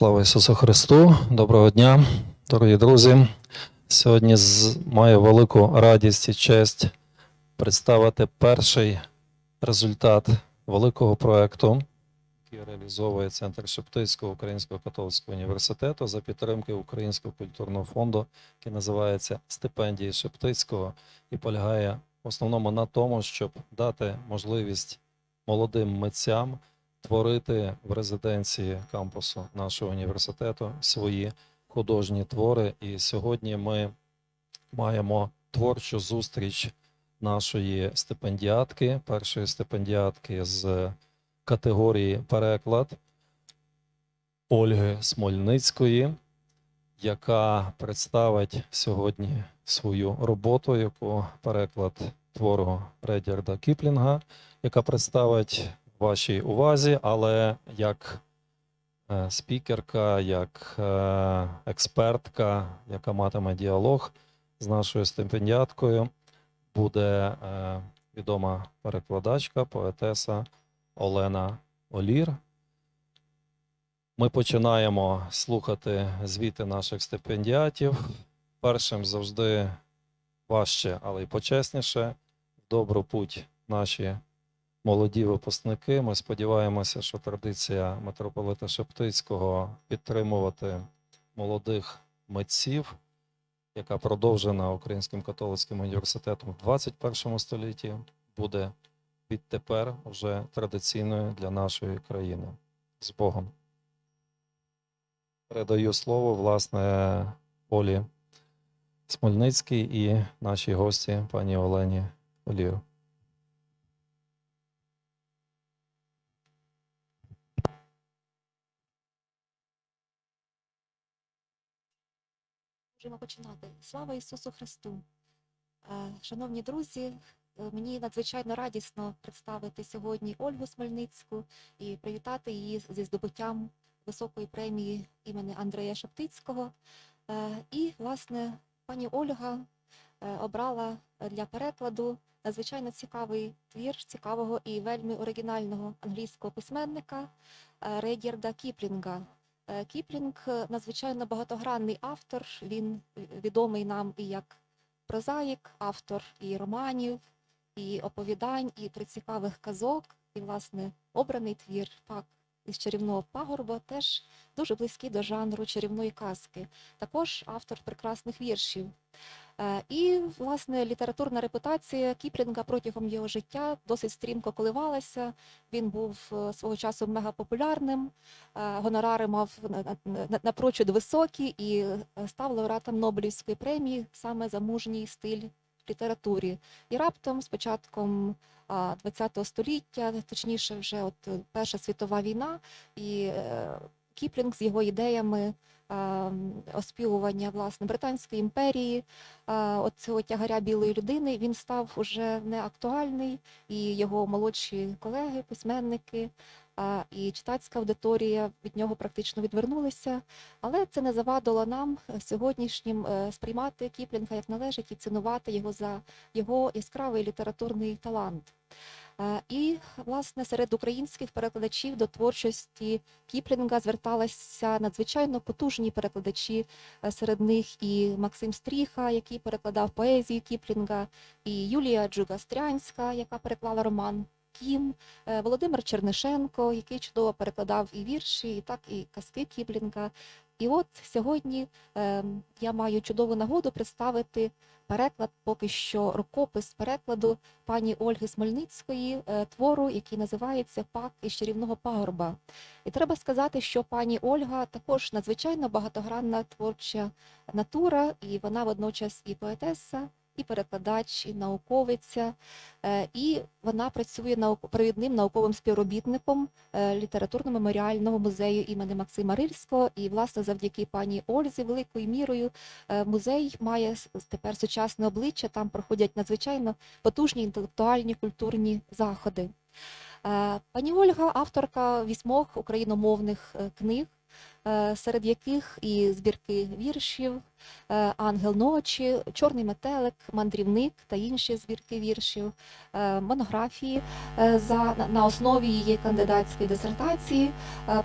Слава Ісусу Христу! Доброго дня, дорогі друзі. Сьогодні маю велику радість і честь представити перший результат великого проекту, який реалізовує Центр Шептицького Українського католицького університету за підтримки Українського культурного фонду, який називається Стипендії Шептицького, і полягає в основному на тому, щоб дати можливість молодим митцям творити в резиденції кампусу нашого університету свої художні твори. І сьогодні ми маємо творчу зустріч нашої стипендіатки, першої стипендіатки з категорії переклад Ольги Смольницької, яка представить сьогодні свою роботу, яку переклад твору Редярда Кіплінга, яка представить вашій увазі, але як е, спікерка, як е, експертка, яка матиме діалог з нашою стипендіаткою, буде е, відома перекладачка, поетеса Олена Олір. Ми починаємо слухати звіти наших стипендіатів. Першим завжди важче, але й почесніше. Добру путь наші молоді випускники. Ми сподіваємося, що традиція митрополита Шептицького підтримувати молодих митців, яка продовжена Українським католицьким університетом в 21 столітті, буде відтепер вже традиційною для нашої країни. З Богом. Передаю слово, власне, Олі Смольницькій і нашій гості, пані Олені Олію. Можемо починати. Слава Ісусу Христу! Е, Шановні друзі, е, мені надзвичайно радісно представити сьогодні Ольгу Смельницьку і привітати її зі здобуттям високої премії імені Андрея Шептицького. Е, І, власне, пані Ольга обрала для перекладу надзвичайно цікавий твір цікавого і вельми оригінального англійського письменника Редірда Кіплінга. Е, Кіплінг е, надзвичайно багатогранний автор. Він е, відомий нам і як прозаїк, автор і романів, і оповідань, і прицікавих казок. І, власне, обраний твір пак із чарівного пагорба теж дуже близький до жанру чарівної казки. Також автор прекрасних віршів. Е, І, власне, літературна репутація Кіплінга протягом його життя досить стрімко коливалася. Він був е, свого часу мегапопулярним, е, гонорари мав на- на- на- напрочуд високі і став лауреатом Нобелівської премії саме за мужній стиль літературі. І раптом, з початком ХХ століття, точніше, вже от Перша світова війна, і Кіплінг з його ідеями оспівування власне Британської імперії, цього тягаря білої людини, він став уже не актуальний, і його молодші колеги, письменники і читацька аудиторія від нього практично відвернулися. Але це не завадило нам сьогоднішнім е, сприймати Кіплінга як належить і цінувати його за його яскравий літературний талант. Е, І, власне, серед українських перекладачів до творчості Кіплінга зверталися надзвичайно потужні перекладачі. Е, Серед них і Максим Стріха, який перекладав поезію Кіплінга, і Юлія Джугастрянська, яка переклала роман Кім, е, Володимир Чернишенко, який чудово перекладав і вірші, і так і казки Кіплінга. І от сьогодні е, я маю чудову нагоду представити переклад, поки що рукопис перекладу пані Ольги Смольницької е, твору, який називається Пак із чарівного пагорба. І треба сказати, що пані Ольга також надзвичайно багатогранна творча натура, і вона водночас і поетеса, і перекладач, і науковиця. Е, І вона працює провідним науковим співробітником е, літературно-меморіального музею імені Максима Рильського. І, власне, завдяки пані Ользі, великою мірою, е, музей має тепер сучасне обличчя. Там проходять надзвичайно потужні інтелектуальні культурні заходи. Пані Ольга, авторка вісьмох україномовних книг. Е, серед яких і збірки віршів, е, Ангел ночі, Чорний метелик, Мандрівник та інші збірки віршів, е, монографії. На- основі її кандидатської дисертації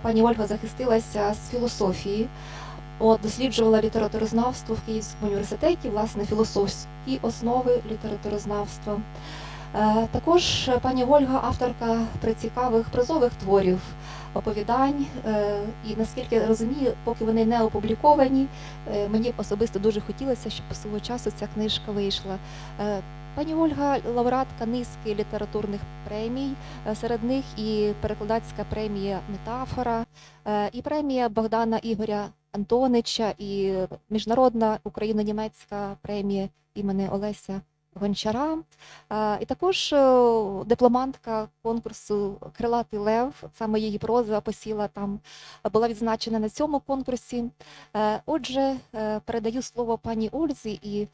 пані Ольга захистилася з філософії. От, досліджувала літературознавство в Київському університеті, власне, філософські основи літературознавства. Е, Також пані Ольга авторка прицікавих прозових творів, оповідань. е, І наскільки я розумію, поки вони не опубліковані, е, мені особисто дуже хотілося, щоб свого часу ця книжка вийшла. Пані Ольга лауреатка низки літературних премій, серед них і перекладацька премія Метафора, і премія Богдана Ігоря Антонича, і міжнародна україно-німецька премія імені Олеся Гончара. Е, І також е, дипломантка конкурсу Крилатий Лев, саме її проза посіла там, була відзначена на цьому конкурсі. Е, Отже, передаю слово пані Ользі і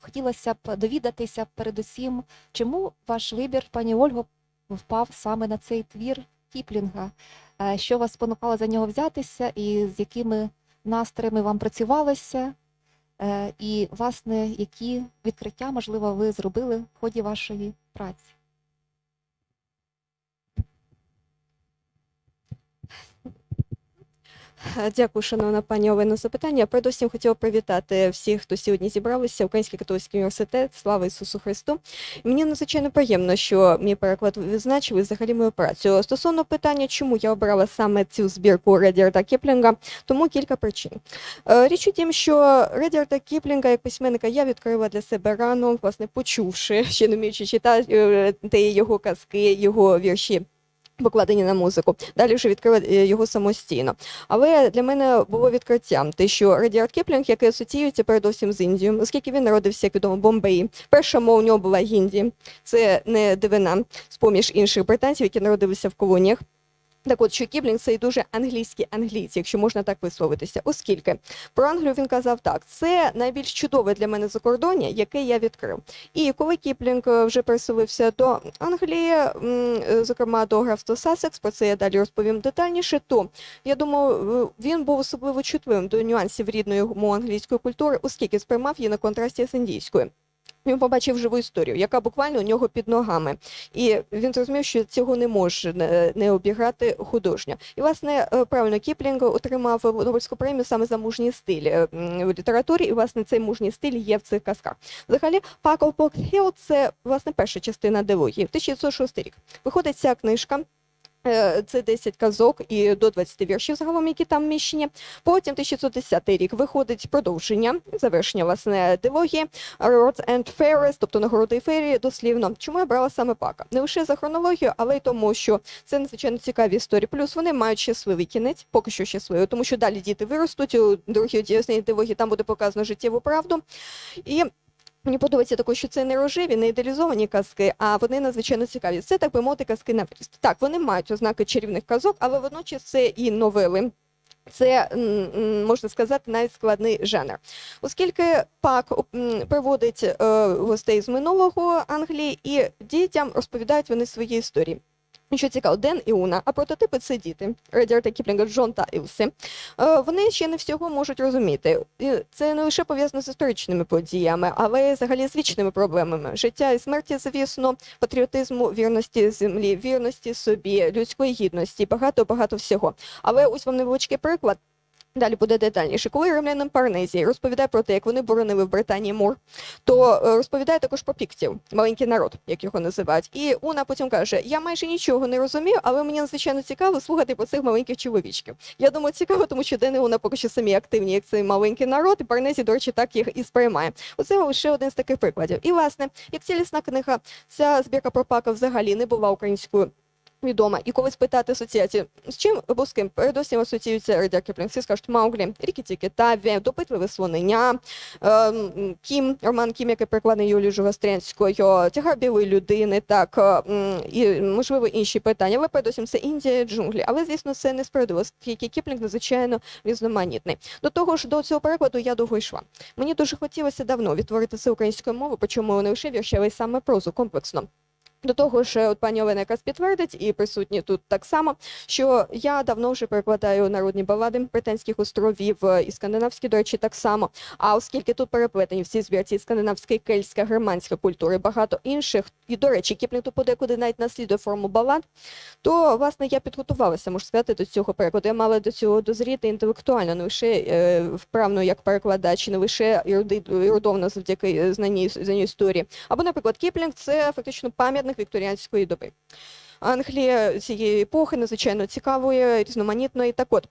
хотілося б довідатися передусім, чому ваш вибір, пані Ольго, впав саме на цей твір Кіплінга. Що вас спонукало за нього взятися, і з якими настроями вам працювалося? Е, І, власне, які відкриття, можливо, ви зробили в ході вашої праці? Дякую, шановна пані Олено, за запитання. Передусім хотіла привітати всіх, хто сьогодні зібралися. Український католицький університет. Слава Ісусу Христу. Мені надзвичайно приємно, що мій переклад відзначили взагалі мою працю. Стосовно питання, чому я обрала саме цю збірку Редьярда Кіплінга, тому кілька причин. Е, Річ у тім, що Редьярда Кіплінга як письменника я відкрила для себе рано, власне, почувши, ще не вміючи читати е, його казки, його вірші. Покладені на музику. Далі вже відкрила е, його самостійно. Але для мене було відкриттям те, що Редьярд Кіплінг, який асоціюється передовсім з Індією, оскільки він народився, як відомо, в Бомбеї. Перша мова у нього була гінді. Це не дивина з поміж інших британців, які народилися в колоніях. Так от, що Кіплінг це і дуже англійський англійці, якщо можна так висловитися, оскільки про Англію він казав так: це найбільш чудове для мене закордоння, яке я відкрив. І коли Кіплінг е, вже переселився до Англії, е, зокрема до графства Сассекс, про це я далі розповім детальніше, то я думаю, е, він був особливо чутливим до нюансів рідної йому англійської культури, оскільки сприймав її на контрасті з індійською. Він побачив живу історію, яка буквально у нього під ногами, і він зрозумів, що цього не може не, обіграти художньо. І власне е, правильно Кіплінг отримав Нобельську премію саме за мужній стиль е, в літературі, і власне цей мужній стиль є в цих казках. Взагалі, Паклпок Хіл це власне перша частина дилогії. 1906 рік виходить ця книжка. Е, Це 10 казок і до 20 віршів загалом, які там вміщені. Потім 1910 рік виходить продовження, завершення власне дилогії Rods and Fairies, тобто нагороди і ферії, дослівно. Чому я брала саме пака? Не лише за хронологію, але й тому, що це надзвичайно цікаві історії. Плюс вони мають щасливий кінець, поки що щасливий, тому що далі діти виростуть у другій діясній дилогії, там буде показано життєву правду. І Мені подобається також, що це не рожеві, не ідеалізовані казки, а вони надзвичайно цікаві. Це так би мовити казки на вріст. Так, вони мають ознаки чарівних казок, але водночас це і новели. Це можна сказати навіть складний жанр, оскільки пак приводить е, гостей з минулого Англії і дітям розповідають вони свої історії. Що цікаво, Ден і Уна, а прототипи це діти Редіарта Кіплінга, Джон та Ілсі. Е, Вони ще не всього можуть розуміти. Це не лише пов'язано з історичними подіями, але й взагалі з вічними проблемами життя і смерті, звісно, патріотизму, вірності землі, вірності собі, людської гідності, багато багато всього. Але ось вам невеличкий приклад. Далі буде детальніше. Коли римлянин Парнезії розповідає про те, як вони боронили в Британії мур, то е, розповідає також про піктів, маленький народ, як його називають. І Уна потім каже: Я майже нічого не розумію, але мені надзвичайно цікаво слухати про цих маленьких чоловічків. Я думаю, цікаво, тому що Дени Уна поки що самі активні, як цей маленький народ, і Парнезі, до речі, так їх і сприймає. Оце лише один з таких прикладів. І власне, як цілісна книга, ця збірка про пака взагалі не була українською. Відома, і коли спитати асоціацію, з чим або з ким передусім асоціюється Редьярд Кіплінг, всі скажуть Мауглі, Рікі Тікі Таві, допитливе слоненя, ем, Кім, Роман Кім, який перекладений Юлією Джугастрянською, тягар білої людини, так, ем, і, можливо, інші питання. Але передусім це Індія, джунглі. Але, звісно, це не справедливо, оскільки Кіплінг надзвичайно різноманітний. До того ж, до цього перекладу я довго йшла. Мені дуже хотілося давно відтворити це українською мовою, причому не лише вірші, але й саме прозу комплексно. До того ж, от пані Олена якраз підтвердить, і присутні тут так само, що я давно вже перекладаю народні балади британських островів е, і скандинавські, до речі, так само. А оскільки тут переплетені всі збірці скандинавська, кельтська, германська культури, багато інших, і до речі, Кіплінг подекуди навіть наслідує форму балад, то власне я підготувалася, можу сказати, до цього перекладу. Я мала до цього дозріти інтелектуально, не лише е, вправно як перекладач, не лише ерудовно завдяки е, знанню історії. Або, наприклад, Кіплінг це фактично пам'ятник вікторіанської доби. Англія цієї епохи надзвичайно цікавої, різноманітної. Так от.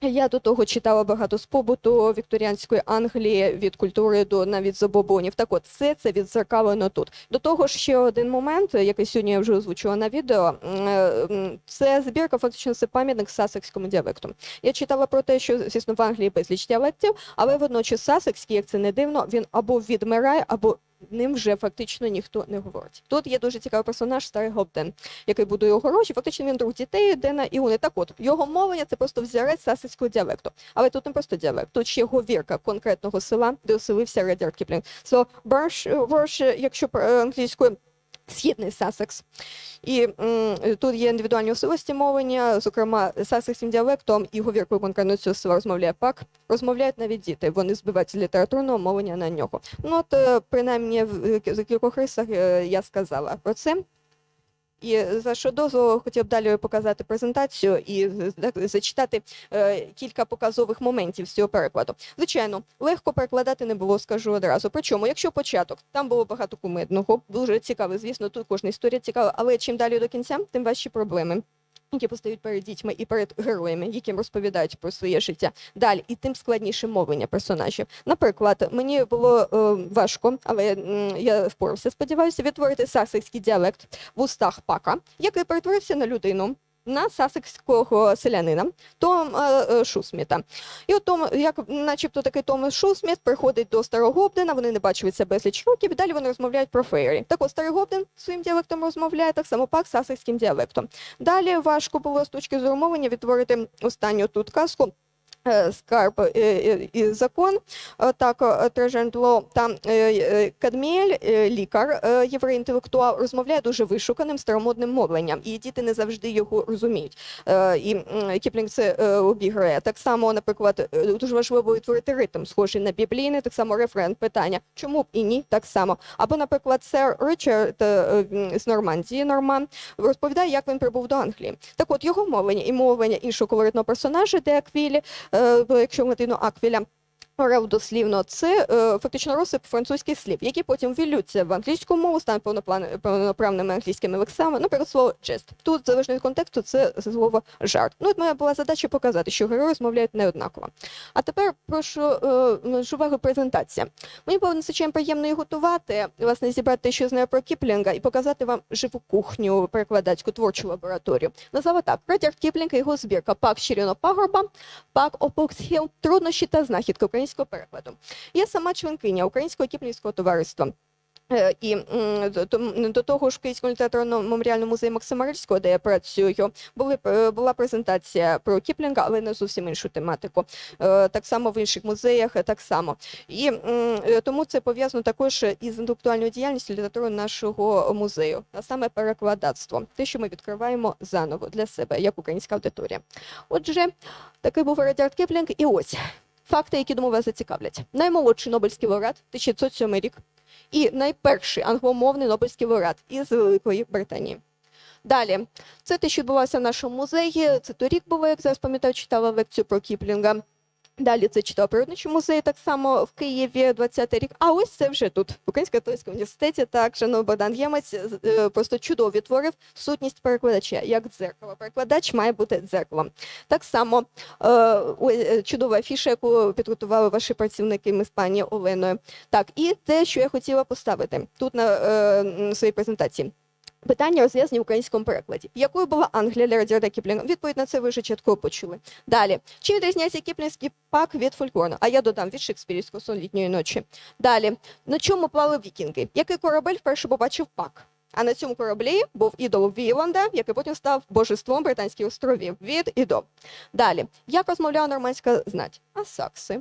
Я до того читала багато з побуту вікторіанської Англії від культури до навіть забобонів. Так от все це відзеркалено тут. До того ж, ще один момент, який сьогодні я вже озвучила на відео. е, Це збірка, фактично це пам'ятник сасекському діалекту. Я читала про те, що звісно в Англії безліч діалектів, але водночас сасекський, як це не дивно, він або відмирає, або ним вже фактично ніхто не говорить. Тут є дуже цікавий персонаж Старий Гобден, який будує огорожі. Фактично він друг дітей Дена і Уни. Так от його мовлення це просто взірець сасицького діалекту. Але тут не просто діалект, тут ще говірка конкретного села, де оселився Редяр Кіплінг. So, Борш, якщо англійською. Східний Сасекс. І м, тут є індивідуальні особливості мовлення, зокрема, сасекським діалектом і говіркою конкретно села розмовляє пак. Розмовляють навіть діти, вони збивають літературного мовлення на нього. Ну от, е, принаймні, в е, кількох рисах е, я сказала про це. І за що дозволу хотів далі показати презентацію і зачитати е, кілька показових моментів з цього перекладу. Звичайно, легко перекладати не було, скажу одразу. Причому, якщо початок, там було багато кумедного, дуже цікаво, звісно, тут кожна історія цікава, але чим далі до кінця, тим важчі проблеми. Які постають перед дітьми і перед героями, яким розповідають про своє життя далі, і тим складніше мовлення персонажів. Наприклад, мені було е, важко, але е, я впорався, сподіваюся, відтворити сасекський діалект в устах пака, який перетворився на людину. На сасекського селянина Тома е, Шусміта. І от Том, як начебто такий Том Шусміт приходить до Старого Гобдена, вони не бачилися безліч років, і далі вони розмовляють про фейрі. Так от Старий своїм діалектом розмовляє, так само пак сасекським діалектом. Далі важко було з точки зору мовлення відтворити останню тут казку. Е, Скарб е, е, і закон, так Трежендло е, Кадміель, лікар, єврей-інтелектуал, розмовляє дуже вишуканим старомодним мовленням, і діти не завжди його розуміють. І Кіплінг це обіграє. Так само, наприклад, дуже важливо відтворити ритм, схожий на біблійний, так само рефрен питання. Чому б і ні? Так само. Або, наприклад, сер Ричард з Нормандії, Норман, розповідає, як він прибув до Англії. Так от його мовлення і мовлення іншого колоритного персонажа, де Аквілі, якщо латину Аквіля. Орел дослівно це е, фактично розсип французьких слів, які потім вілються в англійську мову, стануть повноправними англійськими лексами. Наприклад, слово «jest». Тут залежно від контексту, це слово жарт. Ну, от моя була задача показати, що герої розмовляють неоднаково. А тепер прошу е, увагу презентація. Мені було надзвичайно приємно її готувати, власне, зібрати що знаю про Кіплінга, і показати вам живу кухню, перекладацьку творчу лабораторію. Назвала так: Редярд Кіплінг і його збірка Пак Щиріно Пагорба, Пак Опоксхіл, труднощі та знахідки українського перекладу. Я сама членкиня Українського кіплінського товариства. Е, І до- того ж, в Київському літературному меморіальному музеї Максима Рильського, де я працюю, були, е, була презентація про Кіплінга, але на зовсім іншу тематику. Е, Так само в інших музеях, так само. І тому це пов'язано також із інтелектуальною діяльністю літератури нашого музею, а саме перекладацтво, те, що ми відкриваємо заново для себе, як українська аудиторія. Отже, такий був Редьярд Кіплінг, і ось. Факти, які думаю, вас зацікавлять. Наймолодший Нобелівський лауреат 1907 рік і найперший англомовний Нобелівський лауреат із Великої Британії. Далі, це те, що відбувалося в нашому музеї. Це торік було, як зараз пам'ятаю, читала лекцію про Кіплінга. Далі це читав природничий музей, так само в Києві 20-й рік. А ось це вже тут, в Українському католицькому університеті. Так, шановний Богдан Ємець е, просто чудово відтворив сутність перекладача, як дзеркало. Перекладач має бути дзеркалом. Так само е, е, чудова афіша, яку підготували ваші працівники ми з пані Оленою. Так, і те, що я хотіла поставити тут на своїй презентації. Питання розв'язані в українському перекладі. Якою була Англія для Редьярда Кіплінга? Відповідь на це ви вже чітко почули. Далі. Чим відрізняється кіплінгівський Пак від фольклорного? А я додам від шекспірівського сон літньої ночі. Далі. На чому плавали вікінги? Який корабель вперше побачив Пак? А на цьому кораблі був ідол Віланда, який потім став божеством Британських островів. Від і до. Далі. Як розмовляла нормандська знать? А сакси?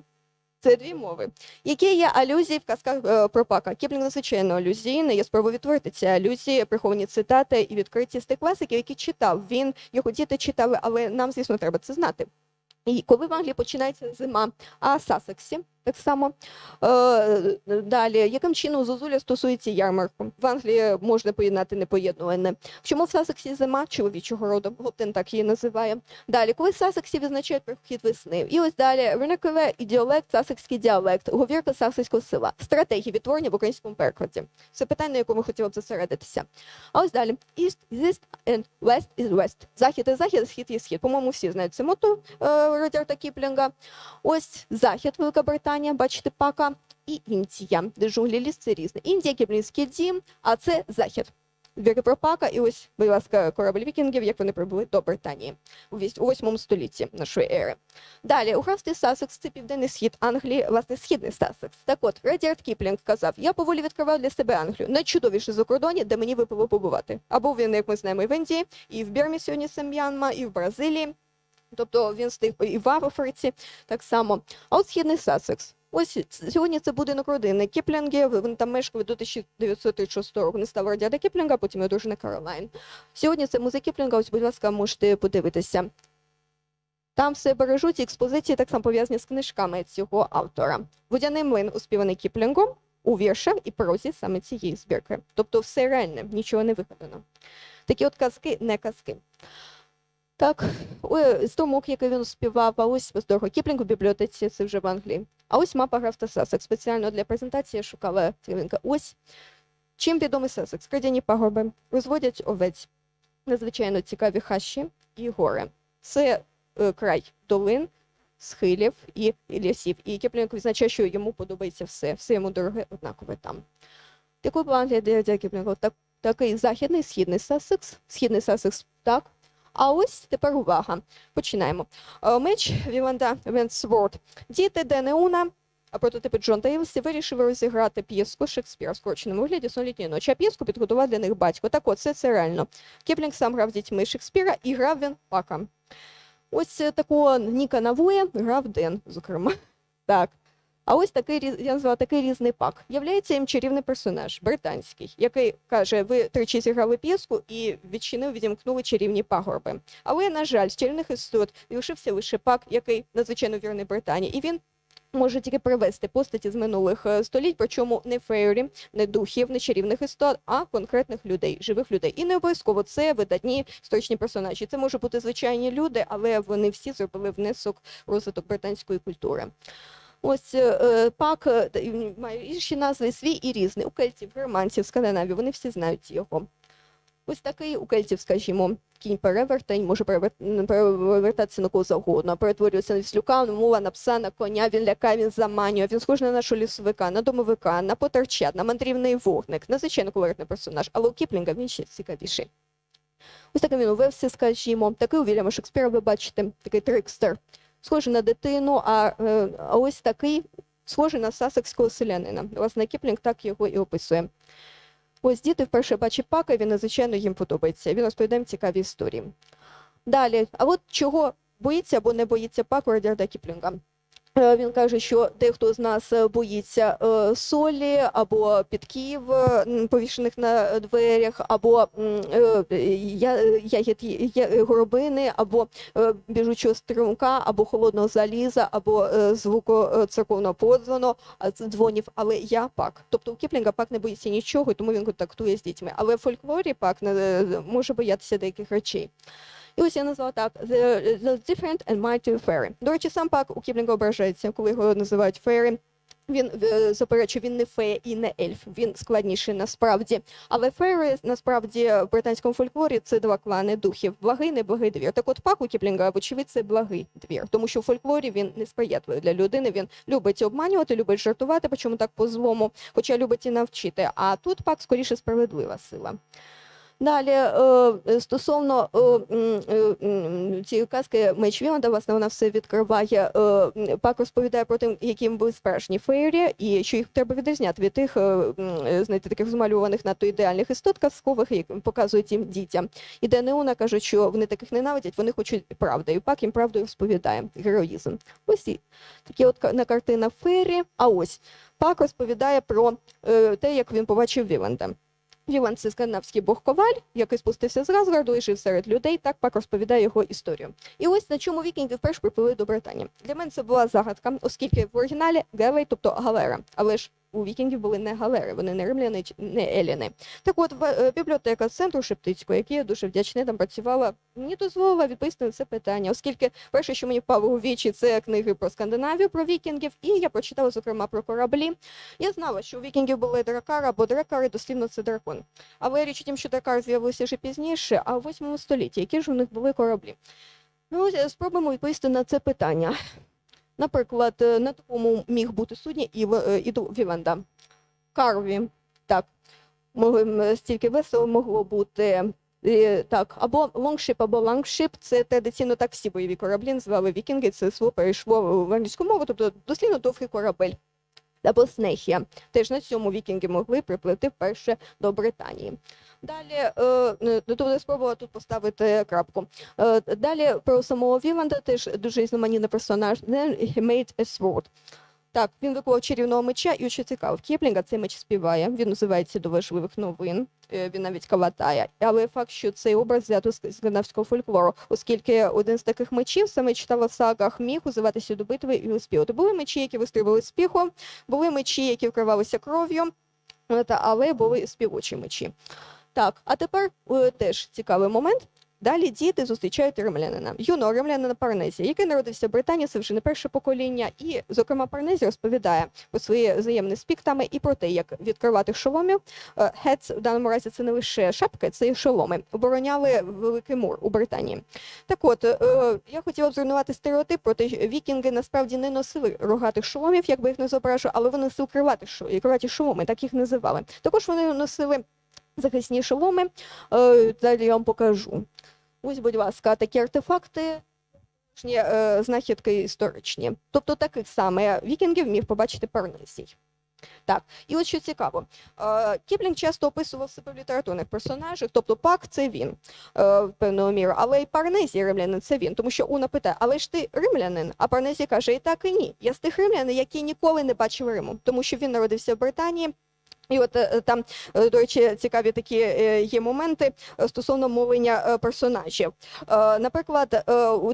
Це дві мови. Які є алюзії в казках про Пака? про Пака? Кіплінг надзвичайно алюзійний. Я спробую відтворити ці алюзії, приховані цитати і відкриті з тих класиків, які читав. Він його діти читали, але нам, звісно, треба це знати. І коли в Англії починається зима, в Сасексі так само. Е, далі, яким чином зозуля стосується ярмарку? В Англії можна поєднати непоєднуване. Чому в Сасексі зима чоловічого роду? Гобден так її називає. Далі, коли в Сасексі відзначають прихід весни. І ось далі vernacular і діалект, сасекський діалект, говірка сасекського села, стратегії відтворення в українському перекладі. Це питання, на якому хотіла б зосередитися. А ось далі. East is east and west is west. Захід і захід, схід і схід. По-моєму, всі знають це motto е, Редьярда Кіплінга. Ось захід, Велика Британія, бачите, Пака, і Індія, де джунглі ліс це різне. Індія, Кіплінгівський дім, а це захід. Твори про Пака, і ось, будь ласка, корабль вікінгів, як вони прибули до Британії у вісь- 8 столітті нашої ери. Далі, угравський Сасекс це південний схід Англії, власне, східний Сасекс. Так от, Редьярд Кіплінг казав, я поволі відкривав для себе Англію, найчудовіше закордоння, де мені випало побувати. Або він, як ми знаємо, і в Індії, і в Бірмі сьогодні це М'янма, і в Бразилії. Тобто він встиг і в Африці так само. А от східний Сасекс. Ось сьогодні це будинок родини Кіплінгів. Він там мешкав до 1936 року. Не став радіада Кіплінга, потім його дружина Каролайн. Сьогодні це музей Кіплінга. Ось, будь ласка, можете подивитися. Там все бережуть експозиції так само пов'язані з книжками цього автора. Водяний млин успіваний Кіплінгом у віршах і прозі саме цієї збірки. Тобто все реальне, нічого не вигадано. Такі от казки, не казки. Так, ой, струмок, який він співав, а ось дорого Кіплінг у бібліотеці, це вже в Англії. А ось мапа графта Сасекс. Спеціально для презентації я шукала цілинка. Ось чим відомий Сасекс? Кридяні пагорби, розводять овець, надзвичайно цікаві хащі і гори. Це е, край долин, схилів і, і лісів. І Кіплінг відзначає, що йому подобається все. Все йому дороге однакове там. В Англії де, де так, такий західний, східний Сасекс, східний Сасекс так. А ось тепер увага. Починаємо. Е, Меч Віланда Венсворд. Діти Денеуна, прототипи Джон Дейлсі вирішили розіграти п'єску Шекспіра в скороченому вигляді «Сон ночі, а п'єску підготував для них батько. Так от, це, це реально. Кіплінг сам грав дітьми Шекспіра і грав він пака. Ось е, такого Ніка Навуя грав Ден, зокрема. Так. А ось такий я назвала такий різний пак. Являється їм чарівний персонаж, британський, який каже: ви тричі зіграли п'єску і відчинив, відімкнули чарівні пагорби. Але, на жаль, з чарівних істот лишився лише пак, який надзвичайно вірний Британії, і він. Може тільки привести постаті з минулих е, століть, причому не фейрі, не духів, не чарівних істот, а конкретних людей, живих людей. І не обов'язково це видатні історичні персонажі. Це можуть бути звичайні люди, але вони всі зробили внесок розвиток британської культури. Ось е, е, пак е, має інші назви свій і різний. У кельтів, германців, скандинавів, вони всі знають його. Ось такий у кельтів, скажімо, кінь перевертень, може перевер- перевертатися на кого завгодно, перетворюється на віслюка, на мула, на пса, на коня, він лякає, він заманює, він схожий на нашого лісовика, на домовика, на потерчат, на мандрівний вогник, надзвичайно колоритний персонаж, але у Кіплінга він ще цікавіший. Ось такий він у Вевсі, скажімо, такий у Вільяма Шекспіра, ви бачите, такий трикстер, схожий на дитину, а, е, а ось такий схожий на сасекського селянина. Власне, Кіплінг так його і описує. Ось діти вперше бачать пака, він надзвичайно їм подобається. Він розповідає цікаві історії. Далі, а от чого боїться або не боїться пак Радіарда Кіплінга? Е, Він каже, що дехто з нас е, боїться е, солі або підків, повішених на дверях, або ягід горобини, або біжучого струмка, або холодного заліза, або звуку церковного подзвону, дзвонів. Але я Пак. Тобто у Кіплінга Пак не боїться нічого, тому він контактує з дітьми. Але в фольклорі Пак не може боятися деяких речей. І ось я назвала так the, different and mighty fairy. До речі, сам Пак у Кіплінга ображається, коли його називають fairy. Він е, заперечує, він не фея і не ельф. Він складніший насправді. Але фейри насправді в британському фольклорі це два клани духів: благий, неблагий двір. Так от пак у Кіплінга, вочевидь, це благий двір, тому що в фольклорі він несприятливий для людини. Він любить обманювати, любить жартувати, причому так по злому, хоча любить і навчити. А тут пак скоріше справедлива сила. Далі, е, стосовно е, м, е, цієї казки Меч Віланда, власне, вона все відкриває. Пак розповідає про те, яким були справжні феєрі, і що їх треба відрізняти від тих, знаєте, таких змалюваних надто ідеальних істот казкових, які показують їм дітям. І де Неона каже, що вони таких ненавидять, вони хочуть правди. І Пак їм правду розповідає. Героїзм. Ось такі от на картина феєрі. А ось Пак розповідає про те, як він побачив Віланда. Віланд це бог коваль, який спустився з Разгарду і жив серед людей. Так пак розповідає його історію. І ось на чому вікінги вперше припливли до Британії. Для мене це була загадка, оскільки в оригіналі Гелей, тобто галера, але ж у вікінгів були не галери, вони не римляни, не еліни. Так от е, бібліотека центру Шептицького, який я дуже вдячна, там працювала, мені дозволила відповісти на це питання, оскільки перше, що мені впало у вічі, це книги про Скандинавію, про вікінгів, і я прочитала, зокрема, про кораблі. Я знала, що у вікінгів були дракари або дракари, дослівно це дракон. Але річ у тім, що дракар з'явився вже пізніше, а в 8 столітті, які ж у них були кораблі. Ну, спробуємо відповісти на це питання. Наприклад, е, на такому міг бути судні і, е, і. Карві, так, могли, стільки весело могло бути. е, Так, або longship, або langskip це традиційно так всі бойові кораблі називали вікінги. Це слово перейшло в англійську мову, тобто дослівно довгий корабель. Або снекія. Теж на цьому вікінги могли приплити вперше до Британії. Далі, е, е, тобто я спробувала тут поставити крапку. Е, Далі про самого Віланда теж дуже різноманітний персонаж. Then he made a sword. Так, він виклав чарівного меча, і що цікаво, в Кіплінга цей меч співає. Він називається до важливих новин. е, Він навіть калатає. Але факт, що цей образ взято з скандинавського фольклору, оскільки один з таких мечів саме читала в сагах міг узиватися до битви і виспівати. Були мечі, які вистрілювали з піхом, були мечі, які вкривалися кров'ю, е, але були співочі мечі. Так, а тепер е, теж цікавий момент. Далі діти зустрічають римлянина, юного римлянина Парнезія, який народився в Британії, це вже не перше покоління. І, зокрема, Парнезій розповідає про свої взаємні з піктами і про те, як відкривати шоломів. Е, Гетц в даному разі це не лише шапки, це і шоломи. Обороняли великий мур у Британії. Так от, е, я хотіла б зруйнувати стереотип про те, що вікінги насправді не носили рогатих шоломів, як би їх не зображу, але вони носили криваті шоломи, так їх називали. Також вони носили захисні шоломи. Е, Далі я вам покажу. Ось, будь ласка, такі артефакти. е, Знахідки історичні. Тобто таких саме вікінгів міг побачити Парнесій. Так, і от що цікаво, е, Кіплінг часто описував себе в літературних персонажах, тобто Пак це він в певною мірою, але й Парнезій римлянин це він, тому що Уна питає, але ж ти римлянин? А Парнезій каже, і так, і ні. Я з тих римлянин, які ніколи не бачив Риму, тому що він народився в Британії. І от е, там, е, до речі, цікаві такі е, є моменти стосовно мовлення персонажів. Наприклад,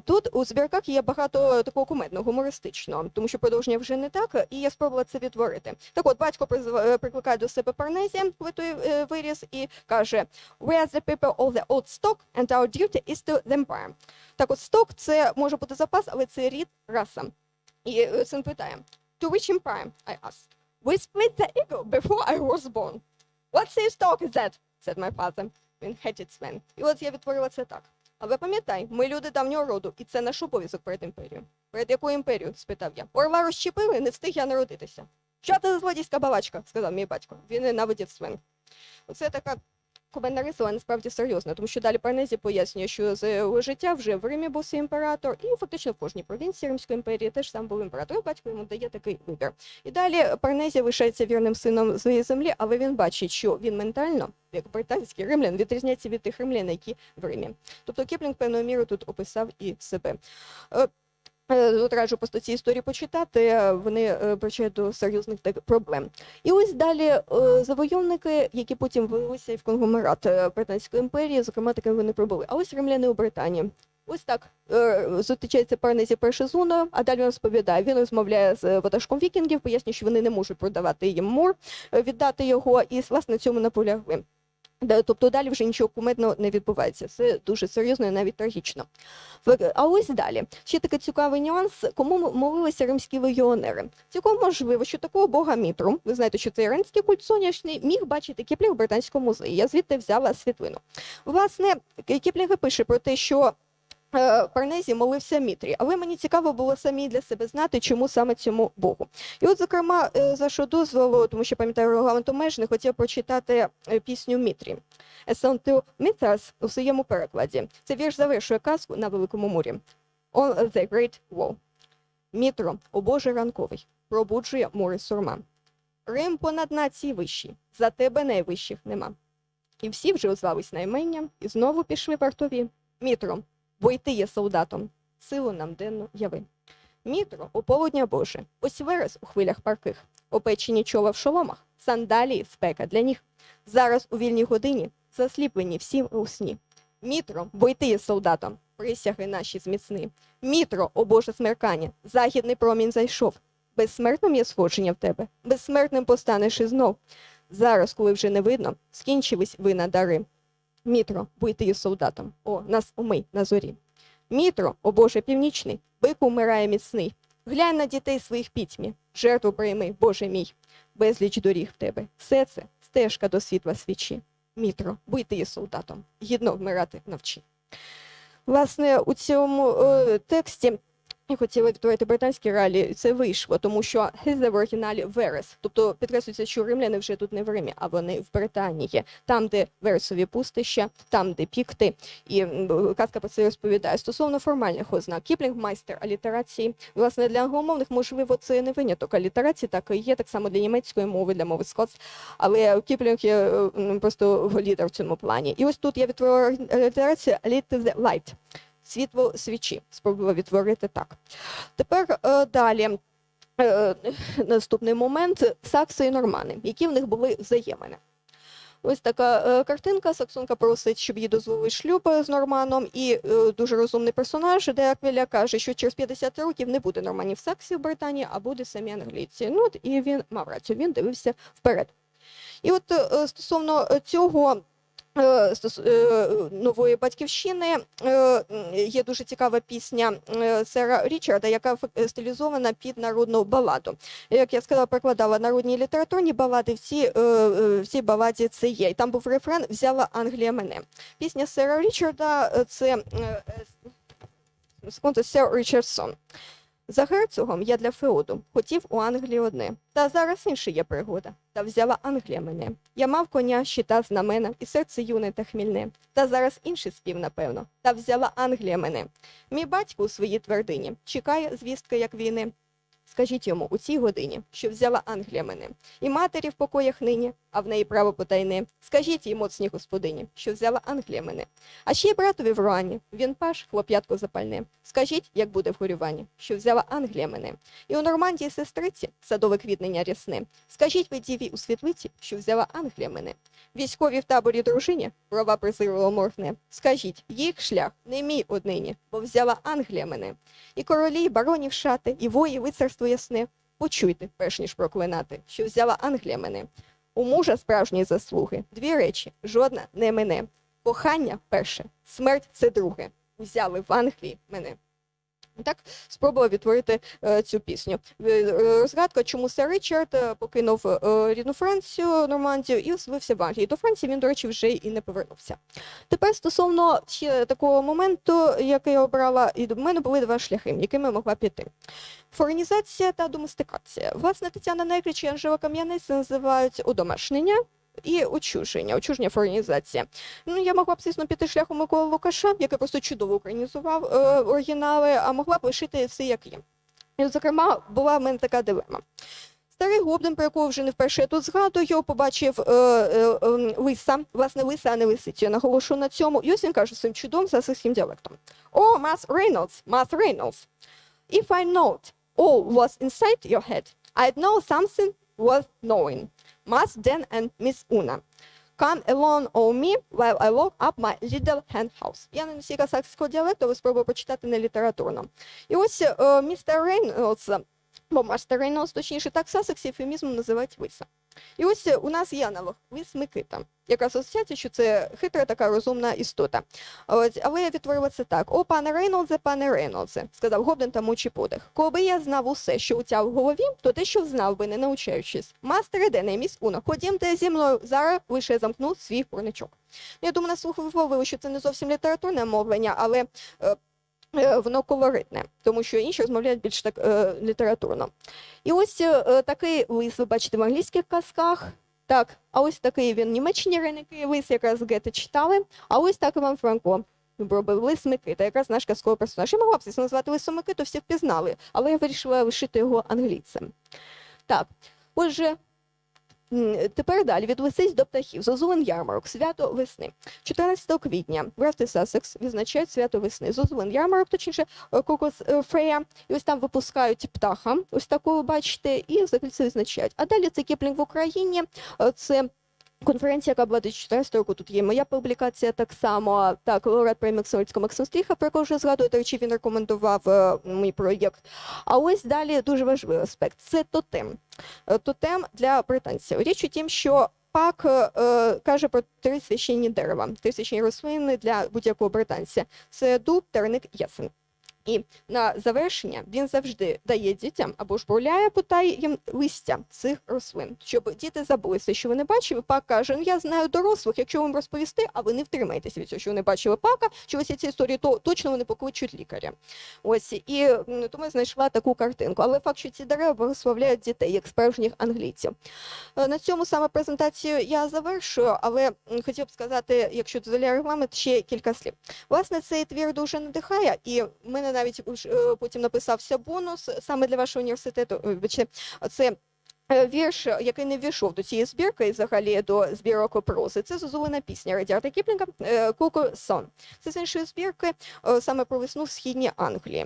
тут у збірках є багато такого кумедного, гумористичного, тому що продовження вже не так, і я спробувала це відтворити. Так от, батько прикликає до себе Парнезія, коли той виріс, і каже: We are the people of the old stock, and our duty is to the empire. Так от, сток це може бути запас, але це рід, раса. І син питає: To which empire? I asked. We split the eagle before I was born. What says stock is that? said my father. Він hated Sven. І от я відтворила це так. Але пам'ятай, ми люди давнього роду, і це наш обов'язок перед імперією. Перед якою імперією? спитав я. Орла розщепили, не встиг я народитися. Що ти за злодійська балачка? сказав мій батько. Він ненавидів свин. Оце така кумедна риса, насправді серйозна, тому що далі Парнезі пояснює, що за його життя вже в Римі був свій імператор, і фактично в кожній провінції Римської імперії теж сам був імператор. Батько йому дає такий вибір. І далі Парнезія лишається вірним сином своєї землі, але він бачить, що він ментально, як британський римлян, відрізняється від тих римлян, які в Римі. Тобто Кіплінг певною мірою тут описав і себе. Е, От раджу просто ці історії почитати, е, вони е, причають до серйозних проблем. І ось далі завойовники, які потім вилилися в конгломерат Британської імперії, зокрема такими вони пробули. А ось римляни у Британії. Ось так зустрічається Парнезі перше з Уною, а далі він розповідає. Він розмовляє з ватажком вікінгів, пояснює, що вони не можуть продавати їм мур, е, віддати його, і власне цьому наполягли. Тобто далі вже нічого кумедного не відбувається. Це дуже серйозно і навіть трагічно. А ось далі. Ще такий цікавий нюанс, кому молилися римські легіонери. Цілком можливо, що такого бога Мітру, ви знаєте, що це іранський культ сонячний, міг бачити Кіплінг в британському музеї. Я звідти взяла світлину. Власне, Кіплінг пише про те, що Парнезі молився Мітрі, але мені цікаво було самі для себе знати, чому саме цьому Богу. І от, зокрема, е, з вашого дозволу, тому що пам'ятаю регламент обмежений, хотіла б прочитати е, пісню Мітрі. A Song у своєму перекладі. Це вірш завершує казку на Великому мурі. On the Great Wall. Мітро, о Боже ранковий, пробуджує море сурма. Рим понад нації вищі, за тебе найвищих нема. І всі вже озвались на імення, і знову пішли вартові. Мітро, бо й ти є солдатом, силу нам денну яви. Мітро, о полудня Боже, ось верес у хвилях парких, опечені чола в шоломах, сандалії, спека для ніг. Зараз у вільній годині засліплені всі у сні. Мітро, бо й ти є солдатом, присяги наші зміцни. Мітро, о Боже смеркання, західний промінь зайшов. Безсмертним є сходження в тебе, безсмертним постанеш і знов. Зараз, коли вже не видно, скінчились ви на дари. Мітро, будь ти солдатом, о, нас умий на зорі. Мітро, о Боже північний, бик умирає міцний. Глянь на дітей своїх пітьмі, жертву прийми, Боже мій, безліч доріг в тебе. Все це стежка до світла свічі. Мітро, будь ти солдатом, гідно вмирати навчи. Власне, у цьому е, тексті я хотіла відтворити британські реалії, це вийшло, тому що «heath» в оригіналі Верес. Тобто підкреслюється, що римляни вже тут не в Римі, а вони в Британії, там, де вересові пустища, там, де пікти. І казка про це розповідає. Стосовно формальних ознак, Кіплінг майстер алітерації. Власне, для англомовних, можливо, це не виняток алітерації, так і є, так само для німецької мови, для мови скотс. Але Кіплінг є просто лідер в цьому плані. І ось тут я відтворила алітерацію «Lit the light» світло свічі. Спробувала відтворити так. Тепер е, далі. Е, наступний момент сакси і нормани, які в них були взаємини. Ось така е, картинка. Саксонка просить, щоб їй дозволили шлюб з норманом, і дуже розумний персонаж, де Аквіля каже, що через 50 років не буде норманів саксів в Британії, а буде самі англійці. Ну і він мав рацію, він дивився вперед. І от стосовно цього нової батьківщини е, є дуже цікава пісня е, Сера Річарда, яка стилізована під народну баладу. Як я сказала, перекладала народні літературні балади. В цій, е, е, баладі це є. І там був рефрен Взяла Англія мене. Пісня Сера Річарда е, це е, е, Сер Річардсон. За герцогом я для феоду хотів у Англії одне. Та зараз інша є пригода. Та взяла Англія мене. Я мав коня, щита, знамена, і серце юне та хмільне. Та зараз інший спів, напевно. Та взяла Англія мене. Мій батько у своїй твердині чекає звістки, як війни. Скажіть йому у цій годині, що взяла Англія мене, і матері в покоях нині, а в неї право потайне. Скажіть їй, моцній господині, що взяла Англія мене. А ще й братові в Руані, він паш, хлоп'ятко запальне. Скажіть, як буде в горюванні, що взяла Англія мене. І у Нормандії сестриці садове квітнення рясне. Скажіть ви діві у світлиці, що взяла Англія мене. Військові в таборі дружині права презирливо моргне. Скажіть, їх шлях не мій однині, бо взяла Англія мене. І королі, і баронів шати, і вої, лицарство ясне. Почуйте, перш ніж проклинати, що взяла Англія мене. У мужа справжні заслуги. Дві речі, жодна не мене. Кохання перше, смерть це друге. Взяли в Англії мене. Так спробувала відтворити е, цю пісню. Е, е, Розгадка, чому сер Річард е, покинув е, рідну Францію, Нормандію і оселився в Англії. До Франції він, до речі, вже і не повернувся. Тепер стосовно ще такого моменту, який я обрала, і до мене були два шляхи, якими могла піти. Форенізація та доместикація. Власне, Тетяна Некрич і Анжела Кам'янець називають удомашнення. І очуження, очуження форенізація. Ну, я могла б, звісно, піти шляхом Миколи Лукаша, який просто чудово українізував е, оригінали, а могла б лишити все як є. І, зокрема, була в мене така дилема. Старий Гоблин, про якого вже не вперше я тут згадую, побачив е, е, е, лиса, власне, лиса, а не лисицю. Я наголошу на цьому. І ось він каже своїм чудом сасирським діалектом. Oh, Mus Reynolds, Mus Reynolds, if I knowed all was inside your head, I'd know something worth knowing. Mus Dan and Miss Una. Come along on me while I lock up my little hen house. Я не носійка сасекського діалекту, але спробую почитати не літературно. І ось е, містер Рейнольдс, бо мастер Рейнольдс, точніше, так сасекс евфемізмом називають лиса. І ось е, у нас є аналог лис Микита. Якраз асоціація, що це хитра така розумна істота. От, але я відтворила це так: О, пане Рейнолдзе, пане Рейнолдзе, сказав Гоблин та мучий подих. Коли я знав усе, що у тя в голові, то те, що знав би, не научаючись. Мастере, де не міс Уно, ходімте зі мною, зараз лише замкну свій порничок. Я думаю, на слух ви вловили, що це не зовсім літературне мовлення, але е, воно колоритне, тому що інші розмовляють більш так е, літературно. І ось е, такий лис ви бачите в англійських казках. Так, а ось такий він в Німеччині риники лис, якраз Гете читали. А ось так Іван Франко робив лис Микита, якраз наш казковий персонаж. Я могла б звісно назвати лисом Микиту, всі впізнали, але я вирішила лишити його англійцем. Так, отже, тепер далі від лисиць до птахів. Зозулин ярмарок, свято весни. 14 квітня графти сасекс відзначають свято весни. Зозулин ярмарок, точніше, е, Кокос е, Фрея. І ось там випускають птаха, ось такого бачите, і взагалі це відзначають. А далі це Кіплінг в Україні. е, Це конференція, яка була 2014 року. Тут є моя публікація так само. Так, лауреат премії Максимовського про якого вже згадую, до речі, він рекомендував е, мій проєкт. А ось далі дуже важливий аспект це тотем. Е, Тотем для британців. Річ у тім, що Пак е, каже про три священні дерева, три священні рослини для будь-якого британця. Це дуб, терник, ясен. І на завершення він завжди дає дітям або ж бурляє питає їм листя цих рослин, щоб діти забули, що вони бачили. Пак каже: ну я знаю дорослих, якщо вам розповісти, а ви не втримаєтеся від цього, що вони бачили пака, чи ось ці історії, то точно вони покличуть лікаря. Ось і тому я знайшла таку картинку. Але факт, що ці дерева благословляють дітей як справжніх англійців. Е, На цьому саме презентацію я завершую, але хотів б сказати, якщо дозволяє регламент, ще кілька слів. Власне, цей твір дуже надихає, і мене навіть е, потім написався бонус саме для вашого університету. е, це. Е, Вірш, який не ввійшов до цієї збірки, і взагалі до збірок прози, це зозулена пісня Радіарта Кіплінга Куку Сон. Це з іншої збірки е, саме про весну в східній Англії.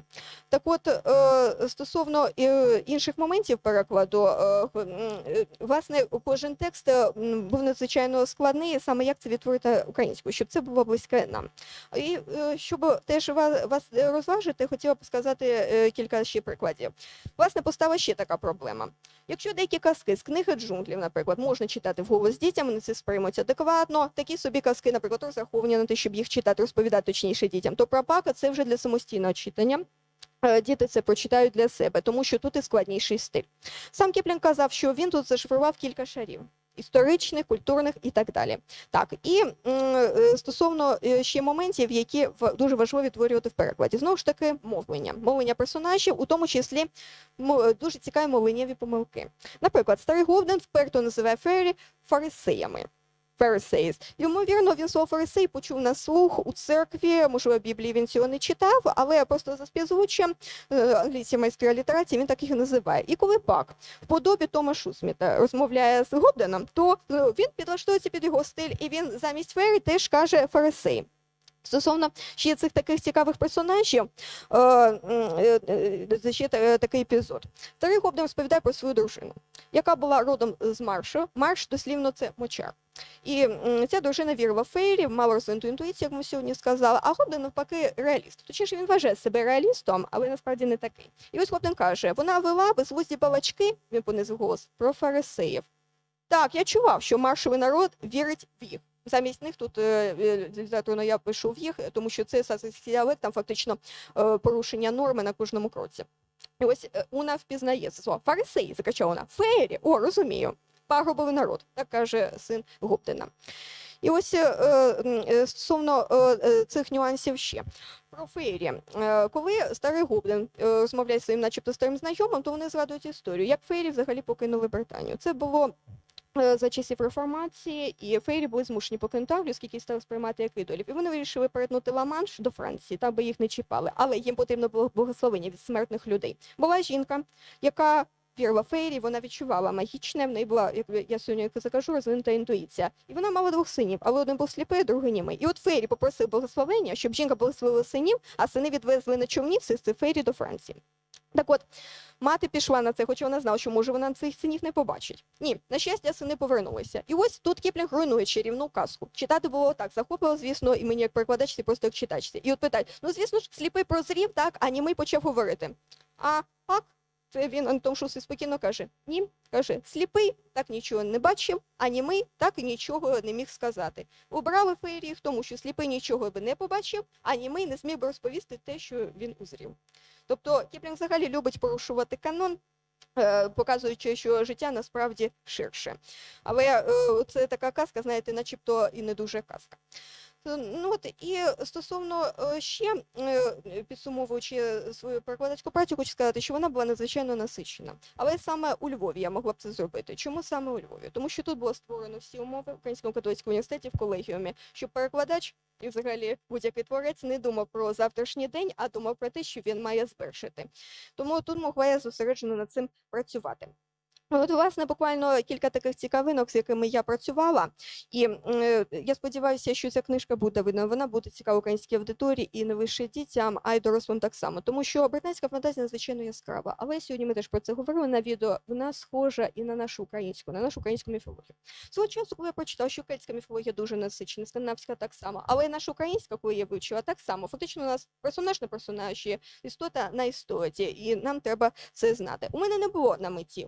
Так от, е, стосовно е, інших моментів перекладу, е, е, власне, кожен текст е, був надзвичайно складний, саме як це відтворити українською, щоб це було близьке нам. І е, щоб теж вас, розважити, хотіла б сказати е, кілька ще прикладів. Власне, постала ще така проблема. Якщо деякі казки з книги джунглів, наприклад, можна читати вголос дітям, вони це сприймуть адекватно. Такі собі казки, наприклад, розраховані на те, щоб їх читати, розповідати точніше дітям, то пропака це вже для самостійного читання. Е, Діти це прочитають для себе, тому що тут і складніший стиль. Сам Кіплінг казав, що він тут зашифрував кілька шарів. Історичних, культурних і так далі. Так, і е, стосовно е, ще моментів, які дуже важливо відтворювати в перекладі. Знову ж таки, мовлення. Мовлення персонажів, у тому числі е, дуже цікаві мовленнєві помилки. Наприклад, старий Говден вперто називає Фері фарисеями. Pharisees. Ймовірно, він слово фарисей почув на слух у церкві, можливо, Біблії він цього не читав, але просто за співзвуччям е, англійські майстри алітерації він так їх називає. І коли пак в подобі Тома Шусміта розмовляє з Годеном, то е, він підлаштується під його стиль, і він замість фері теж каже фарисей. Стосовно ще цих таких цікавих персонажів, е, е, е, ще такий епізод. Старий Говден розповідає про свою дружину, яка була родом з Маршу. Марш дослівно це мочар. І ця дружина вірила в фейрі, мала розвинуту інтуїцію, як ми сьогодні сказали, а Говден навпаки реаліст. Точніше, він вважає себе реалістом, але насправді не такий. І ось Говден каже: вона вела безглузді балачки, він понизив голос, про фарисеїв. Так, я чував, що маршовий народ вірить в їх. Замість них тут е, е, літературно я пишу в їх, тому що це діалект, там фактично е, порушення норми на кожному кроці. І ось вона впізнає це слово. Фарисеї, закричала вона. Феєрі, о, розумію. Пагубовий народ, так каже син Гоптина. І ось стосовно цих нюансів ще. Про феєрі. Коли старий Гоблін розмовляє своїм, начебто старим знайомим, то вони згадують історію, як феєрі взагалі покинули Британію. Це було за часів реформації, і фейрі були змушені покинути Англію, оскільки стали сприймати як ідолів. І вони вирішили перетнути Ла-Манш до Франції, там би їх не чіпали. Але їм потрібно було благословення від смертних людей. Була жінка, яка вірила фейрі, вона відчувала магічне, в неї була, як я сьогодні закажу, розвинута інтуїція. І вона мала двох синів, але один був сліпий, другий німий. І от фейрі попросив благословення, щоб жінка благословила синів, а сини відвезли на човні все з фейрі до Франції. Так от, мати пішла на це, хоча вона знала, що може вона цих синів не побачить. Ні, на щастя, сини повернулися. І ось тут Кіплінг руйнує чарівну казку. Читати було так, захопило, звісно, і мені як перекладачці, просто як читачці. І от питають: ну звісно ж, сліпий прозрів, так, а німий почав говорити. А пак, це він Антон Шусий спокійно каже: ні, каже, сліпий так нічого не бачив, а німий так і нічого не міг сказати. Убрали феєріх, тому що сліпий нічого би не побачив, а німий не зміг би розповісти те, що він узрів. Тобто Кіплінг взагалі любить порушувати канон, е, показуючи, що життя насправді ширше. Але е, це така казка, знаєте, начебто і не дуже казка. Е, Ну от і стосовно ще е, підсумовуючи свою перекладацьку працю, хочу сказати, що вона була надзвичайно насичена. Але саме у Львові я могла б це зробити. Чому саме у Львові? Тому що тут було створено всі умови в Українському католицькому університеті в колегіумі, щоб перекладач і взагалі будь-який творець не думав про завтрашній день, а думав про те, що він має звершити. Тому тут могла я зосереджено над цим працювати. От, власне, буквально кілька таких цікавинок, з якими я працювала. І е, я сподіваюся, що ця книжка буде видно. Вона буде цікава українській аудиторії і не лише дітям, а й дорослим так само. Тому що британська фантазія надзвичайно яскрава. Але сьогодні ми теж про це говорили на відео. Вона схожа і на нашу українську, на нашу українську міфологію. Свого часу, коли я прочитала, що кельтська міфологія дуже насичена, скандинавська так само, але і наша українська, коли я вивчила, так само. Фактично, у нас персонаж на персонажі, істота на істоті, і нам треба це знати. У мене не було на меті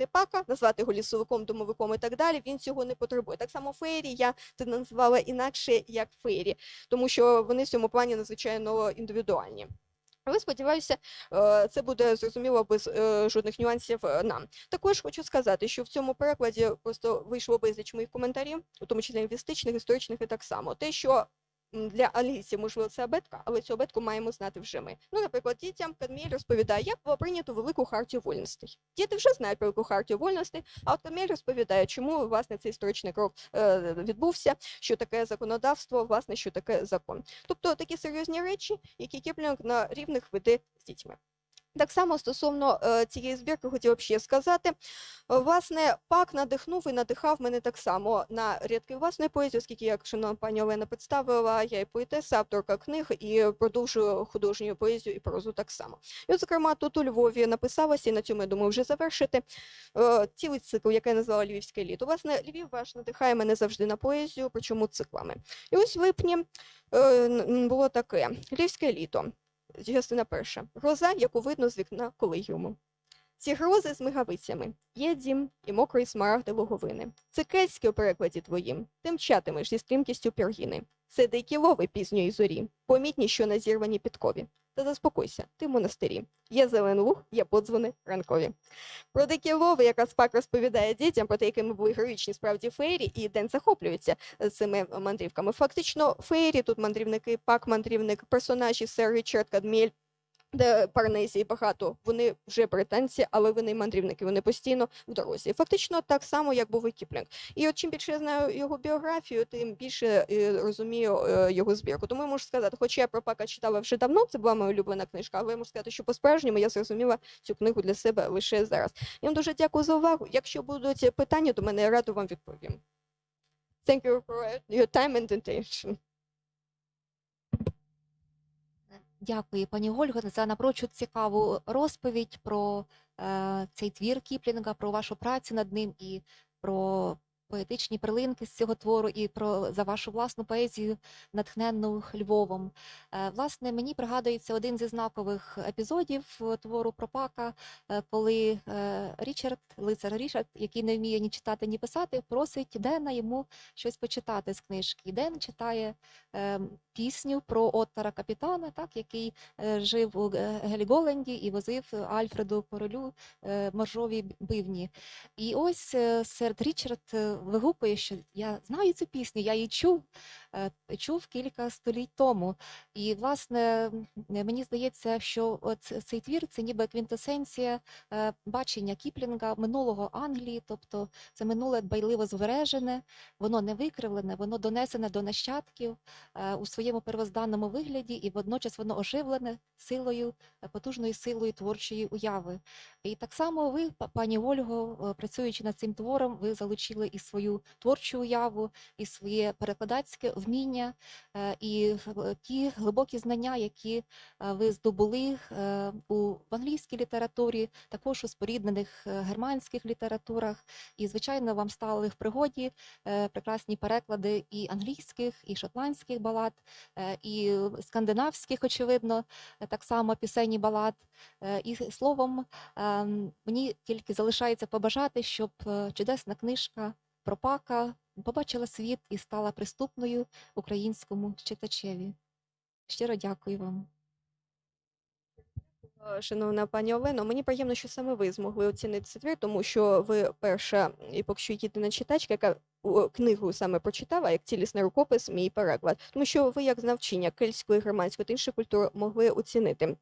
удомашнити пака, назвати його лісовиком, домовиком і так далі. Він цього не потребує. Так само фейрі я це назвала інакше як фейрі, тому що вони в цьому плані надзвичайно індивідуальні. Але сподіваюся, е, це буде зрозуміло без е, жодних нюансів е, нам. Також хочу сказати, що в цьому перекладі просто вийшло безліч моїх коментарів, у тому числі лінгвістичних, історичних і так само. Те, що для англійців, можливо, це абетка, але цю абетку маємо знати вже ми. Ну, наприклад, дітям Кадміель розповідає, як було прийнято велику хартію вольностей. Діти вже знають про велику хартію вольностей, а от Кадміель розповідає, чому власне цей історичний крок е, відбувся, що таке законодавство, власне, що таке закон. Тобто такі серйозні речі, які Кіплінг на рівних веде з дітьми. Так само стосовно е, цієї збірки хотіла б ще сказати. Е, Власне, пак надихнув і надихав мене так само на рядки власної поезії, оскільки, як шановна пані Олена представила, я і поетеса, авторка книг і продовжую художню поезію і прозу так само. І, от, зокрема, тут у Львові написалася, і на цьому я думаю вже завершити е, цілий цикл, який я назвала Львівське літо. Власне, Львів ваш надихає мене завжди на поезію, причому циклами. І ось в липні було таке: Львівське літо. Частина перша. Гроза, яку видно з вікна колегіуму. Ці грози з мигавицями. Є дім і мокрий смарагди луговини. Це кельтське у перекладі твоїм. Ти мчатимеш зі стрімкістю піргіни. Це дикі лови пізньої зорі, помітні, що на зірвані підкові. Та заспокойся, ти в монастирі. Є зелен луг, є подзвони ранкові. Про дикі лови якраз пак розповідає дітям, про те, якими були героїчні справді феєрі, і Ден захоплюється цими мандрівками. Фактично, феєрі тут мандрівники, пак мандрівник, персонажі сер Річард Кадміель, де Парнезій багато. Вони вже британці, але вони мандрівники, вони постійно в дорозі. Фактично так само, як був і Кіплінг. І от чим більше я знаю його біографію, тим більше е, розумію е, його збірку. Тому я можу сказати, хоча я про Пака читала вже давно, це була моя улюблена книжка, але я можу сказати, що по-справжньому я зрозуміла цю книгу для себе лише зараз. Я вам дуже дякую за увагу. Якщо будуть питання до мене, я радо вам відповім. Thank you for your time and attention. Дякую, пані Ольга, за напрочуд цікаву розповідь про е, цей твір Кіплінга, про вашу працю над ним і про поетичні перлинки з цього твору, і про за вашу власну поезію, натхненну Львовом. Е, власне, мені пригадується один зі знакових епізодів е, твору про Пака, е, коли Річард, лицар Річард, який не вміє ні читати, ні писати, просить Дена йому щось почитати з книжки. Ден читає пісню про Оттара капітана, так, який жив у Ге- Геліголенді і возив Альфреду королю моржові бивні. І ось серед Річард вигукує, що я знаю цю пісню, я її чув, е, чув кілька століть тому. І, власне, мені здається, що цей твір це ніби квінтесенція е, бачення Кіплінга минулого Англії, тобто це минуле дбайливо збережене, воно не викривлене, воно донесене до нащадків е, у своєму первозданному вигляді, і водночас воно оживлене силою, потужною силою творчої уяви. І так само ви, пані Ольго, працюючи над цим твором, ви залучили і свою творчу уяву, і своє перекладацьке вміння, е, і е, ті глибокі знання, які е, ви здобули в англійській літературі, також у споріднених германських літературах. І, звичайно, вам стали в пригоді прекрасні переклади і англійських, і шотландських балад, і скандинавських, очевидно, так само пісені балад. І словом, ем, мені тільки залишається побажати, щоб чудесна книжка про Пака побачила світ і стала приступною українському читачеві. Щиро дякую вам. Шановна пані Олено, мені приємно, що саме ви змогли оцінити цей твір, тому що ви перша і поки що єдина читачка, яка книгу саме прочитала як цілісний рукопис, мій переклад. Тому що ви, як знавчиня кельтської, германської та інших культур, могли оцінити.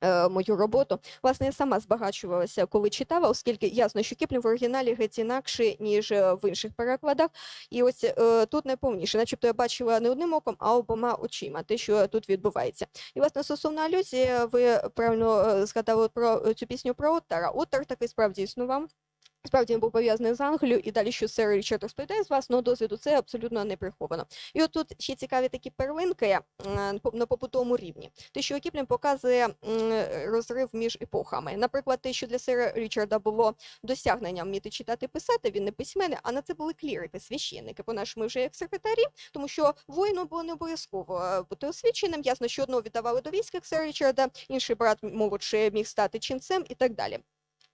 Е, Мою роботу. Власне, я сама збагачувалася, коли читала, оскільки ясно, що Кіплінг в оригіналі геть інакше, ніж е, в інших перекладах. І ось е, тут найповніше, начебто я бачила не одним оком, а обома очима, те, що тут відбувається. І власне стосовно алюзії, ви правильно згадали про цю пісню про Оттара. Оттар таки справді існував. Справді він був пов'язаний з Англією, і далі, що сер Річард розповідає з власного досвіду, це абсолютно не приховано. І от тут ще цікаві такі первинки е, по- на побутовому рівні. Те, що Кіплін показує розрив між епохами. Наприклад, те, що для сера Річарда було досягненням вміти читати писати, він не письменник, а на це були клірики, священники, по-нашому вже як секретарі, тому що воїну було не обов'язково е, бути освіченим. Ясно, що одного віддавали до військ, як сера Річарда, інший брат молодший міг стати ченцем і так далі.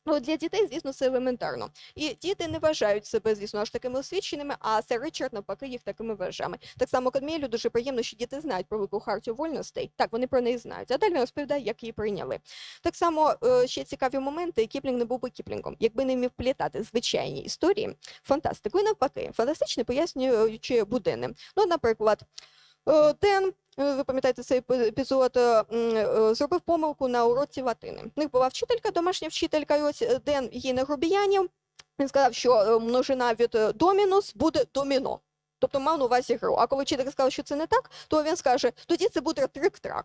Ну, для дітей, звісно, це елементарно. І діти не вважають себе, звісно, аж такими освіченими, а сер Ричард, навпаки, їх такими вважає. Так само Кадміелю дуже приємно, що діти знають про велику хартію вольностей. Так, вони про неї знають. А далі розповідає, як її прийняли. Так само е, ще цікаві моменти. Кіплінг не був би Кіплінгом, якби не вмів плітати звичайні історії, фантастику і навпаки, фантастичне пояснюючи буденним. Ну, наприклад, Ден. е, Ви пам'ятаєте цей епі- епізод, е, е, зробив помилку на уроці латини. В них була вчителька, домашня вчителька, і ось е, Ден її не грубіянів. Він сказав, що е, множина від е, домінус буде доміно. Тобто мав на увазі гру. А коли вчителька сказав, що це не так, то він скаже, тоді це буде трик-трак.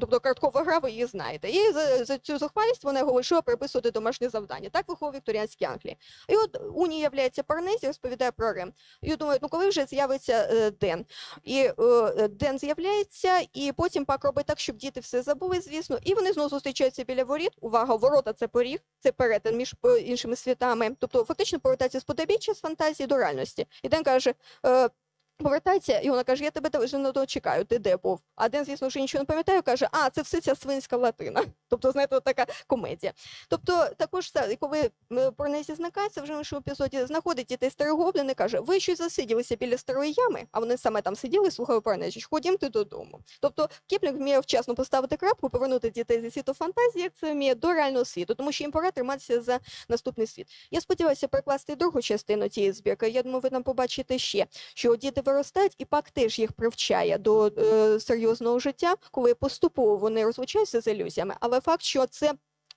Тобто карткова гра, ви її знаєте. І за, за цю зухвалість вона вирішила приписувати домашнє завдання. Так виховував вікторіанські Англії. І от Уні являється Парнезі, розповідає про Рим. І думають, ну коли вже з'явиться е, Ден? І е, Ден з'являється, і потім пак робить так, щоб діти все забули, звісно. І вони знову зустрічаються біля воріт. Увага, ворота це поріг, це перетин між е, іншими світами. Тобто фактично повертається з подобіччя, з фантазії до реальності. І Ден каже. Е, Повертається, і вона каже: Я тебе вже не чекаю, ти де був? А Ден, звісно, вже нічого не пам'ятає, каже, а це все ця свинська латина. Тобто, знаєте, така комедія. Тобто, також коли е, Парнезі зникається, вже в іншому епізоді знаходить дітей старий гоблін і каже: ви щось засиділися біля старої ями, а вони саме там сиділи, слухали Парнезі, ходімте додому. Тобто Кіплінг вміє вчасно поставити крапку, повернути дітей зі світу фантазії, як це вміє до реального світу, тому що їм пора триматися за наступний світ. Я сподіваюся перекласти другу частину цієї збірки. Я думаю, ви там побачите ще, що діти виростають, і пак теж їх привчає до е, серйозного життя, коли поступово вони розвичаються з ілюзіями, але факт, що це.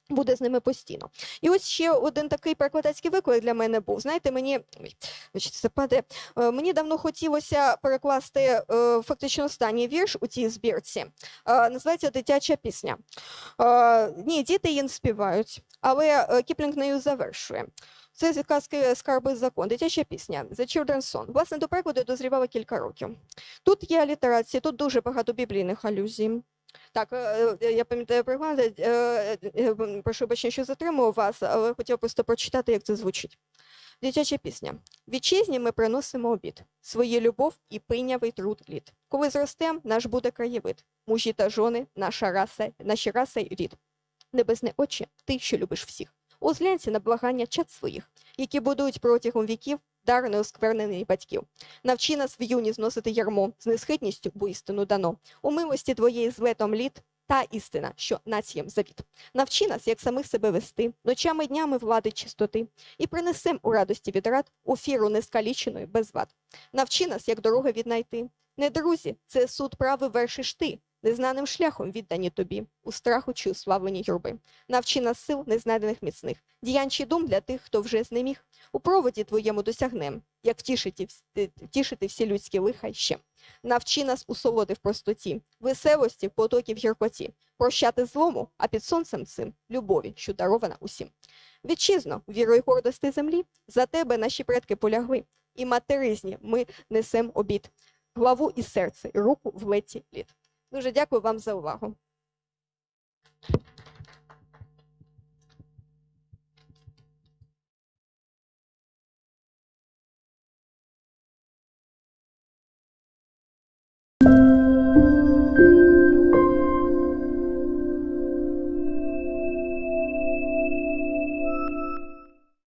Буде з ними постійно. І ось ще один такий перекладацький виклик для мене був. Знаєте, мені це паде. Е, мені давно хотілося перекласти е, фактично останній вірш у цій збірці. Е, називається Дитяча пісня. Ні, діти її не співають, але Кіплінг нею завершує. Це з казки Скарби закон, дитяча пісня The Children's Song. Власне, до перекладу дозрівала кілька років. Тут є алітерації, тут дуже багато біблійних алюзій. Так, е, е, я пам'ятаю приклад, е, прошу бачення, що затримую вас, але хотів просто прочитати, як це звучить. Дитяча пісня. Вітчизні ми приносимо обід, свою любов і пийнявий труд літ. Коли зростем, наш буде краєвид, мужі та жони, наша раса, наші раса й рід. Небесне очі, ти, що любиш всіх. Озглянься на благання чад своїх, які будують протягом віків дар неосквернений батьків. Навчи нас в юні зносити ярмо з несхитністю, бо істину дано. У милості твоєї з летом літ та істина, що націям завіт. Навчи нас, як самих себе вести, ночами днями влади чистоти, і принесем у радості від рад офіру нескаліченої без вад. Навчи нас, як дороги віднайти. Не друзі, це суд прави вершиш ти, незнаним шляхом віддані тобі, у страху чи уславлені юрби. Навчи нас сил незнайдених міцних, діянь чи дум для тих, хто вже знеміг. У проводі твоєму досягнем, як втішити, е, втішити всі людські лиха ще. Навчи нас у солоди в простоті, веселості, в потокі в гіркоті, прощати злому, а під сонцем цим любові, що дарована усім. Вітчизно, віро й гордости землі, за тебе наші предки полягли, і материзні ми несем обід, главу і серце, і руку в леті літ. Дуже дякую вам за увагу.